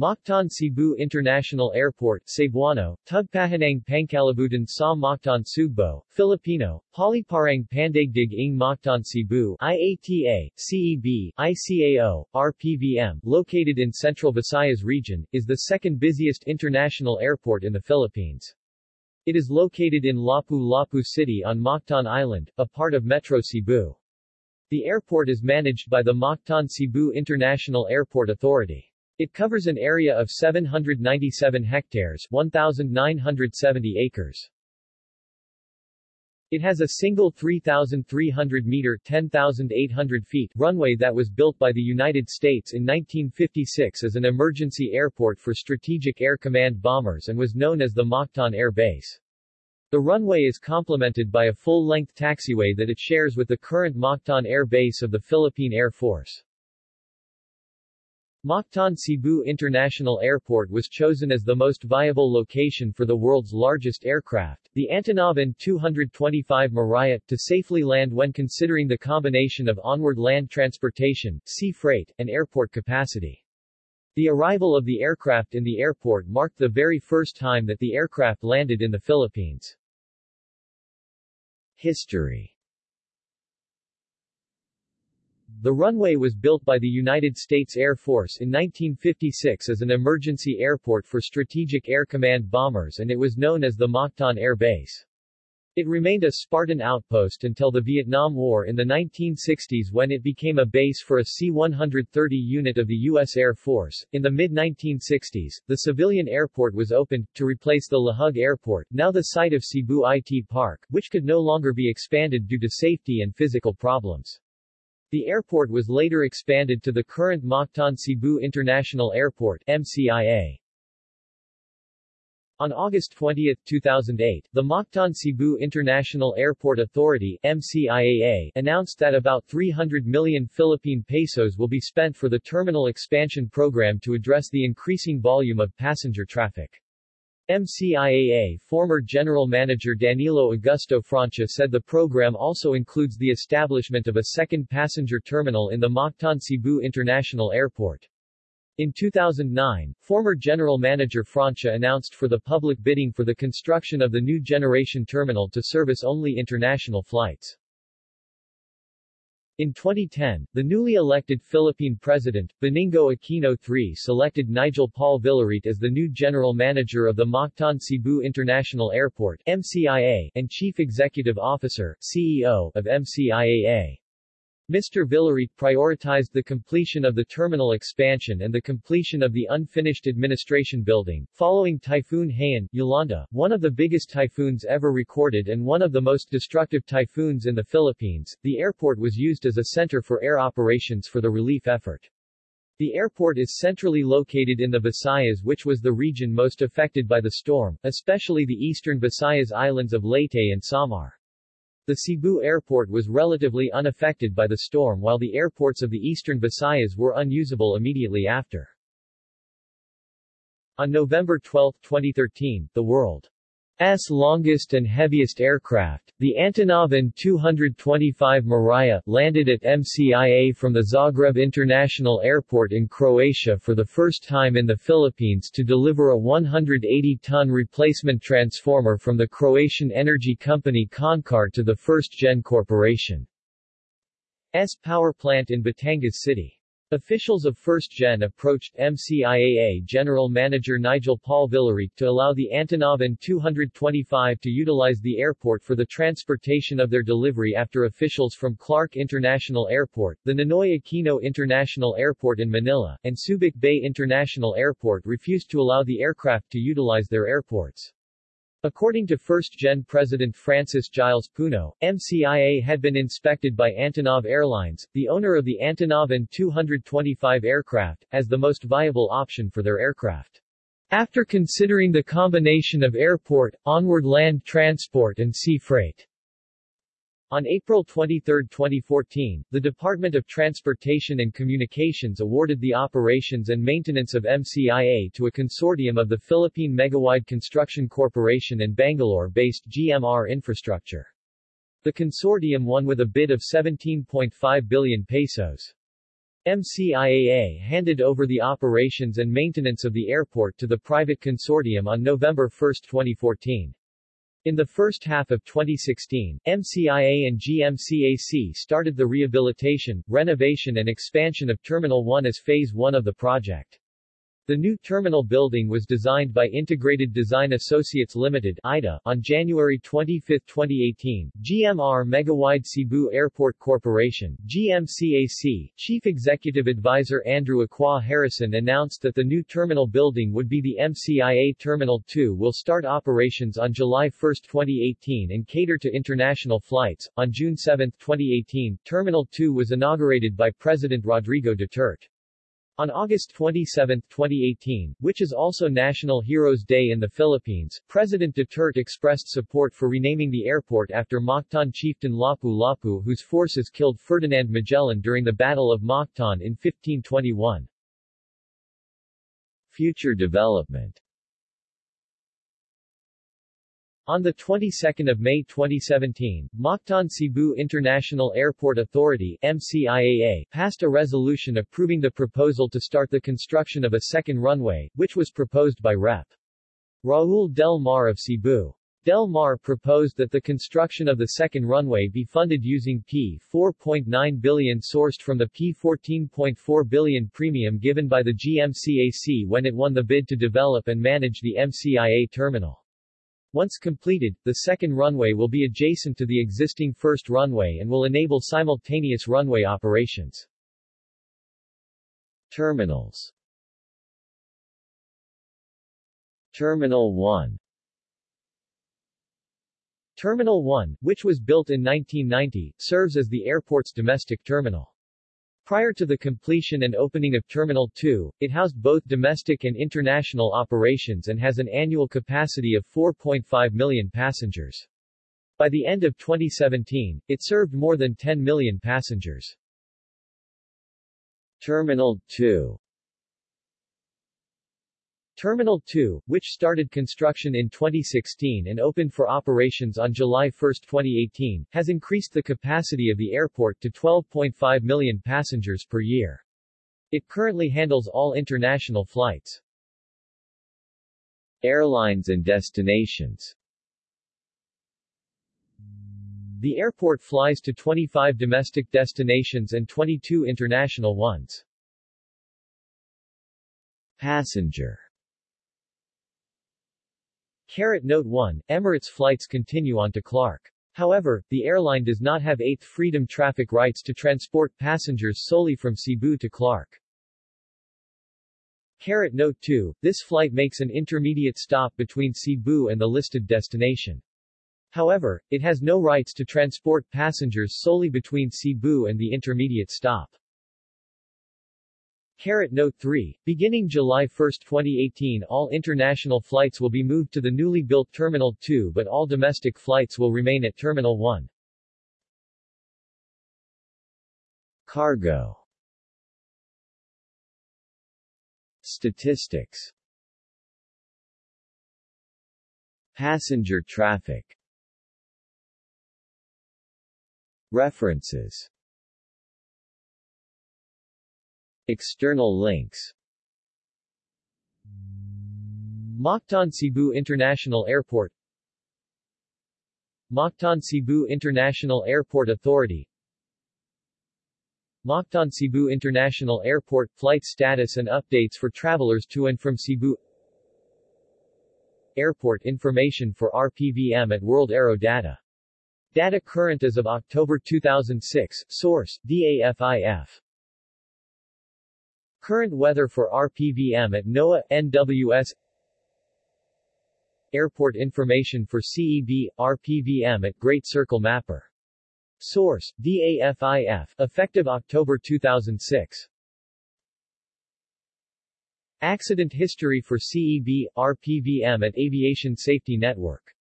Mactan Cebu International Airport, Cebuano, Tugpahanang Pangkalibutan sa Mactan Sugbo, Filipino, Paliparang Pandaigdig ng Mactan Cebu IATA, CEB, ICAO, RPVM, located in Central Visayas region, is the second busiest international airport in the Philippines. It is located in Lapu-Lapu City on Mactan Island, a part of Metro Cebu. The airport is managed by the Mactan Cebu International Airport Authority. It covers an area of 797 hectares 1,970 acres. It has a single 3,300-meter 10,800 feet runway that was built by the United States in 1956 as an emergency airport for Strategic Air Command bombers and was known as the Mactan Air Base. The runway is complemented by a full-length taxiway that it shares with the current Mactan Air Base of the Philippine Air Force. Mactan Cebu International Airport was chosen as the most viable location for the world's largest aircraft, the Antonov An-225 Mriya, to safely land when considering the combination of onward land transportation, sea freight, and airport capacity. The arrival of the aircraft in the airport marked the very first time that the aircraft landed in the Philippines. History the runway was built by the United States Air Force in 1956 as an emergency airport for Strategic Air Command bombers and it was known as the Mactan Air Base. It remained a Spartan outpost until the Vietnam War in the 1960s when it became a base for a C-130 unit of the U.S. Air Force. In the mid-1960s, the civilian airport was opened, to replace the Lahug Airport, now the site of Cebu IT Park, which could no longer be expanded due to safety and physical problems. The airport was later expanded to the current Mactan Cebu International Airport MCIA. On August 20, 2008, the Mactan Cebu International Airport Authority MCIAA announced that about 300 million Philippine pesos will be spent for the terminal expansion program to address the increasing volume of passenger traffic. MCIAA former General Manager Danilo Augusto Francia said the program also includes the establishment of a second passenger terminal in the Mactan Cebu International Airport. In 2009, former General Manager Francia announced for the public bidding for the construction of the new generation terminal to service only international flights. In 2010, the newly elected Philippine President, Benigno Aquino III selected Nigel Paul Villarit as the new general manager of the Mactan Cebu International Airport MCIA, and Chief Executive Officer CEO, of MCIAA. Mr. Villarit prioritized the completion of the terminal expansion and the completion of the unfinished administration building. Following Typhoon Haiyan, Yolanda, one of the biggest typhoons ever recorded and one of the most destructive typhoons in the Philippines, the airport was used as a center for air operations for the relief effort. The airport is centrally located in the Visayas which was the region most affected by the storm, especially the eastern Visayas islands of Leyte and Samar. The Cebu airport was relatively unaffected by the storm while the airports of the eastern Visayas were unusable immediately after. On November 12, 2013, the world S longest and heaviest aircraft, the Antonov An-225 Mriya, landed at MCIA from the Zagreb International Airport in Croatia for the first time in the Philippines to deliver a 180-ton replacement transformer from the Croatian energy company Končar to the First Gen Corporation. S power plant in Batangas City. Officials of First Gen approached MCIAA General Manager Nigel Paul Villarit to allow the Antonov An-225 to utilize the airport for the transportation of their delivery after officials from Clark International Airport, the Ninoy Aquino International Airport in Manila, and Subic Bay International Airport refused to allow the aircraft to utilize their airports. According to first-gen President Francis Giles Puno, MCIA had been inspected by Antonov Airlines, the owner of the Antonov An-225 aircraft, as the most viable option for their aircraft. After considering the combination of airport, onward land transport and sea freight, on April 23, 2014, the Department of Transportation and Communications awarded the operations and maintenance of MCIA to a consortium of the Philippine Megawide Construction Corporation and Bangalore-based GMR Infrastructure. The consortium won with a bid of 17.5 billion pesos. MCIAA handed over the operations and maintenance of the airport to the private consortium on November 1, 2014. In the first half of 2016, MCIA and GMCAC started the rehabilitation, renovation and expansion of Terminal 1 as Phase 1 of the project. The new terminal building was designed by Integrated Design Associates Limited (IDA) on January 25, 2018. GMR Megawide Cebu Airport Corporation (GMCAC) Chief Executive Advisor Andrew Acquaah-Harrison announced that the new terminal building would be the MCIA Terminal 2 will start operations on July 1, 2018 and cater to international flights. On June 7, 2018, Terminal 2 was inaugurated by President Rodrigo Duterte. On August 27, 2018, which is also National Heroes Day in the Philippines, President Duterte expressed support for renaming the airport after Mactan chieftain Lapu-Lapu whose forces killed Ferdinand Magellan during the Battle of Mactan in 1521. Future development on the 22nd of May 2017, Mactan Cebu International Airport Authority MCIAA passed a resolution approving the proposal to start the construction of a second runway, which was proposed by Rep. Raul Del Mar of Cebu. Del Mar proposed that the construction of the second runway be funded using P4.9 billion sourced from the P14.4 billion premium given by the GMCAC when it won the bid to develop and manage the MCIA terminal. Once completed, the second runway will be adjacent to the existing first runway and will enable simultaneous runway operations. Terminals Terminal 1 Terminal 1, which was built in 1990, serves as the airport's domestic terminal. Prior to the completion and opening of Terminal 2, it housed both domestic and international operations and has an annual capacity of 4.5 million passengers. By the end of 2017, it served more than 10 million passengers. Terminal 2 Terminal 2, which started construction in 2016 and opened for operations on July 1, 2018, has increased the capacity of the airport to 12.5 million passengers per year. It currently handles all international flights. Airlines and destinations The airport flies to 25 domestic destinations and 22 international ones. Passenger Caret Note 1, Emirates flights continue on to Clark. However, the airline does not have 8th Freedom traffic rights to transport passengers solely from Cebu to Clark. Caret Note 2, this flight makes an intermediate stop between Cebu and the listed destination. However, it has no rights to transport passengers solely between Cebu and the intermediate stop. Caret Note 3, beginning July 1, 2018 all international flights will be moved to the newly built Terminal 2 but all domestic flights will remain at Terminal 1. Cargo. Statistics. Passenger traffic. References External links Mactan Cebu International Airport Mactan Cebu International Airport Authority Mactan Cebu International Airport flight status and updates for travelers to and from Cebu Airport information for RPVM at World Aero Data. Data current as of October 2006, source, DAFIF. Current weather for RPVM at NOAA, NWS Airport information for CEB, RPVM at Great Circle Mapper. Source, DAFIF, effective October 2006. Accident history for CEB, RPVM at Aviation Safety Network